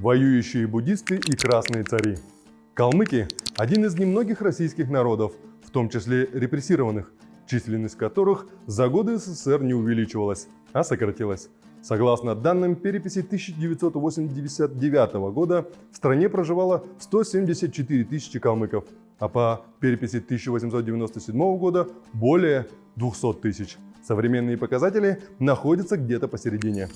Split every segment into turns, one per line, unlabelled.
воюющие буддисты и красные цари. Калмыки – один из немногих российских народов, в том числе репрессированных, численность которых за годы СССР не увеличивалась, а сократилась. Согласно данным переписи 1989 года, в стране проживало 174 тысячи калмыков, а по переписи 1897 года более 200 тысяч. Современные показатели находятся где-то посередине.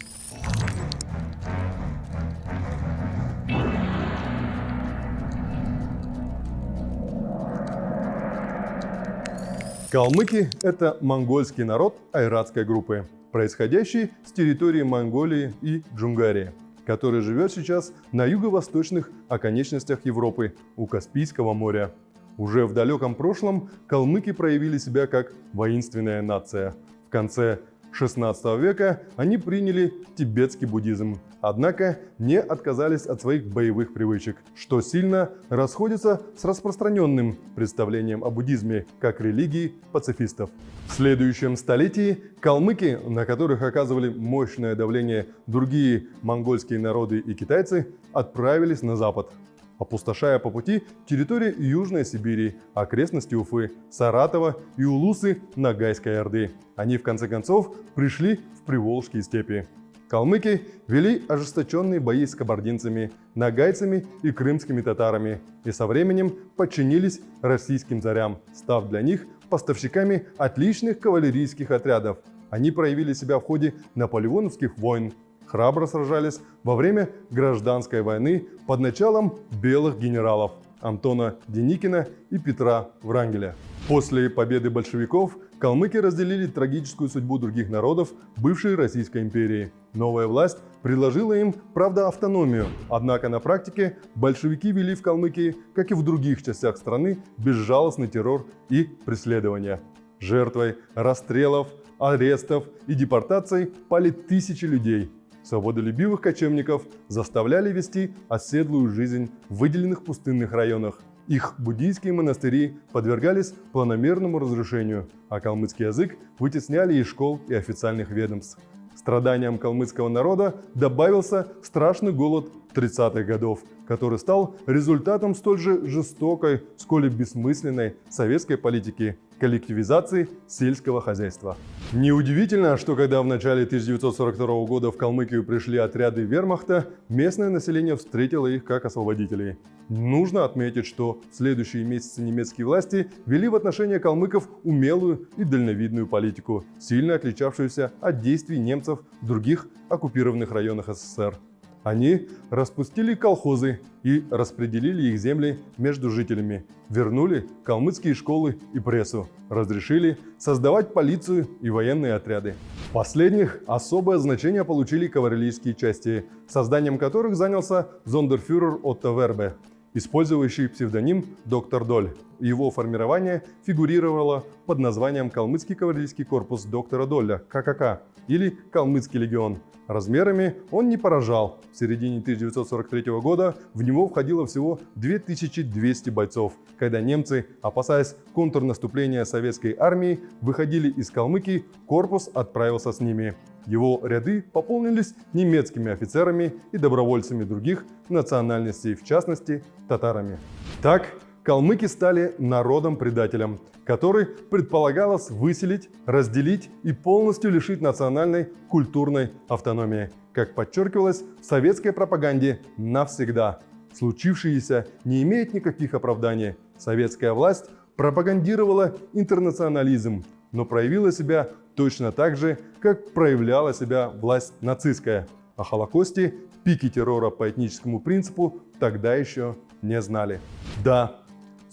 Калмыки – это монгольский народ айратской группы, происходящий с территории Монголии и Джунгарии, который живет сейчас на юго-восточных оконечностях Европы у Каспийского моря. Уже в далеком прошлом калмыки проявили себя как воинственная нация. В конце XVI века они приняли тибетский буддизм, однако не отказались от своих боевых привычек, что сильно расходится с распространенным представлением о буддизме как религии пацифистов. В следующем столетии калмыки, на которых оказывали мощное давление другие монгольские народы и китайцы, отправились на запад, опустошая по пути территории Южной Сибири, окрестности Уфы, Саратова и Улусы Ногайской Орды. Они в конце концов пришли в Приволжские степи. Калмыки вели ожесточенные бои с кабардинцами, нагайцами и крымскими татарами и со временем подчинились российским царям, став для них поставщиками отличных кавалерийских отрядов. Они проявили себя в ходе наполеоновских войн, храбро сражались во время гражданской войны под началом белых генералов Антона Деникина и Петра Врангеля. После победы большевиков калмыки разделили трагическую судьбу других народов бывшей Российской империи. Новая власть предложила им, правда, автономию, однако на практике большевики вели в Калмыкии, как и в других частях страны, безжалостный террор и преследования. Жертвой расстрелов, арестов и депортаций пали тысячи людей – Свободолюбивых кочевников заставляли вести оседлую жизнь в выделенных пустынных районах. Их буддийские монастыри подвергались планомерному разрушению, а калмыцкий язык вытесняли из школ и официальных ведомств. Страданиям калмыцкого народа добавился страшный голод 30-х годов, который стал результатом столь же жестокой, сколь и бессмысленной советской политики коллективизации сельского хозяйства. Неудивительно, что когда в начале 1942 года в Калмыкию пришли отряды вермахта, местное население встретило их как освободителей. Нужно отметить, что в следующие месяцы немецкие власти вели в отношении калмыков умелую и дальновидную политику, сильно отличавшуюся от действий немцев в других оккупированных районах СССР. Они распустили колхозы и распределили их земли между жителями, вернули калмыцкие школы и прессу, разрешили создавать полицию и военные отряды. Последних особое значение получили кавалерийские части, созданием которых занялся зондерфюрер Отто Вербе, использующий псевдоним «Доктор Доль». Его формирование фигурировало под названием «Калмыцкий кавалерийский корпус доктора Долля» ККК или «Калмыцкий легион». Размерами он не поражал. В середине 1943 года в него входило всего 2200 бойцов, когда немцы, опасаясь контрнаступления советской армии, выходили из Калмыкии, корпус отправился с ними. Его ряды пополнились немецкими офицерами и добровольцами других национальностей, в частности татарами. Так, калмыки стали народом-предателем, который предполагалось выселить, разделить и полностью лишить национальной культурной автономии, как подчеркивалось в советской пропаганде навсегда. Случившееся не имеет никаких оправданий. Советская власть пропагандировала интернационализм, но проявила себя точно так же, как проявляла себя власть нацистская. О Холокосте, пике террора по этническому принципу тогда еще не знали. Да,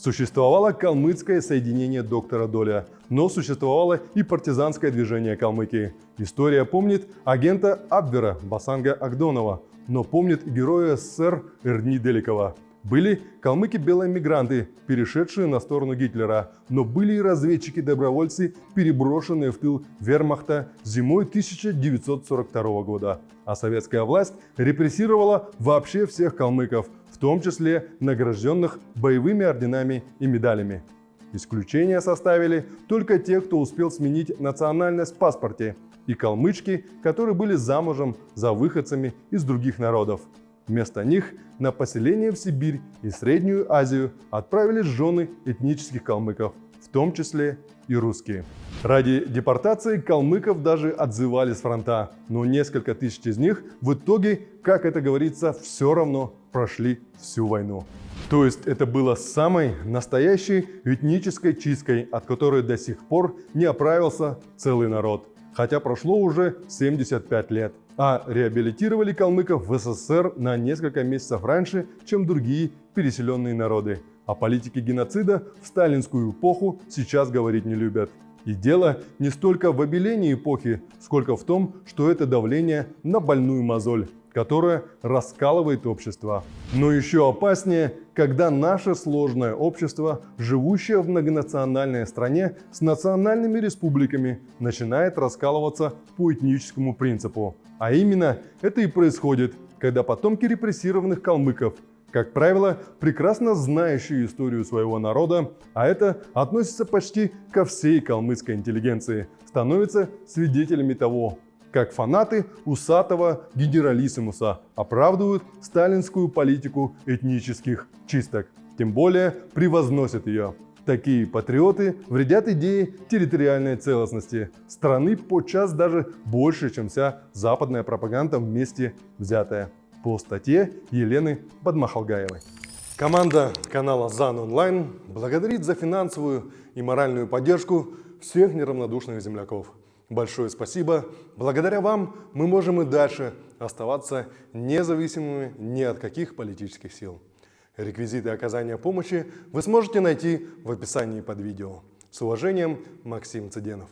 Существовало калмыцкое соединение доктора Доля, но существовало и партизанское движение Калмыкии. История помнит агента Абвера Басанга Агдонова, но помнит и героя СССР Эрни Деликова. Были калмыки-белые мигранты, перешедшие на сторону Гитлера, но были и разведчики-добровольцы, переброшенные в тыл вермахта зимой 1942 года. А советская власть репрессировала вообще всех калмыков – том числе награжденных боевыми орденами и медалями. Исключение составили только те, кто успел сменить национальность в паспорте, и калмычки, которые были замужем за выходцами из других народов. Вместо них на поселение в Сибирь и Среднюю Азию отправились жены этнических калмыков, в том числе и русские. Ради депортации калмыков даже отзывали с фронта, но несколько тысяч из них в итоге, как это говорится, все равно прошли всю войну. То есть это было самой настоящей этнической чисткой, от которой до сих пор не оправился целый народ. Хотя прошло уже 75 лет. А реабилитировали калмыков в СССР на несколько месяцев раньше, чем другие переселенные народы. О политике геноцида в сталинскую эпоху сейчас говорить не любят. И дело не столько в обелении эпохи, сколько в том, что это давление на больную мозоль которая раскалывает общество. Но еще опаснее, когда наше сложное общество, живущее в многонациональной стране с национальными республиками, начинает раскалываться по этническому принципу. А именно это и происходит, когда потомки репрессированных калмыков как правило, прекрасно знающие историю своего народа, а это относится почти ко всей калмыцкой интеллигенции, становятся свидетелями того, как фанаты усатого генералиссимуса оправдывают сталинскую политику этнических чисток, тем более превозносят ее. Такие патриоты вредят идее территориальной целостности страны подчас даже больше, чем вся западная пропаганда вместе взятая. По статье Елены Бадмахалгаевой. Команда канала ЗАН Онлайн благодарит за финансовую и моральную поддержку всех неравнодушных земляков. Большое спасибо. Благодаря вам мы можем и дальше оставаться независимыми ни от каких политических сил. Реквизиты оказания помощи вы сможете найти в описании под видео. С уважением, Максим Цыденов.